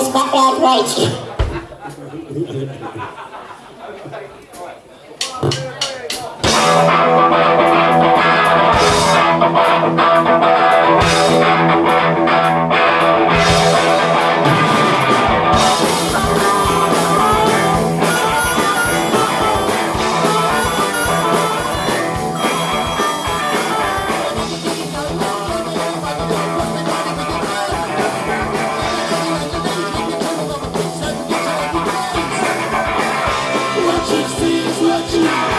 boys backyard rage. Yeah.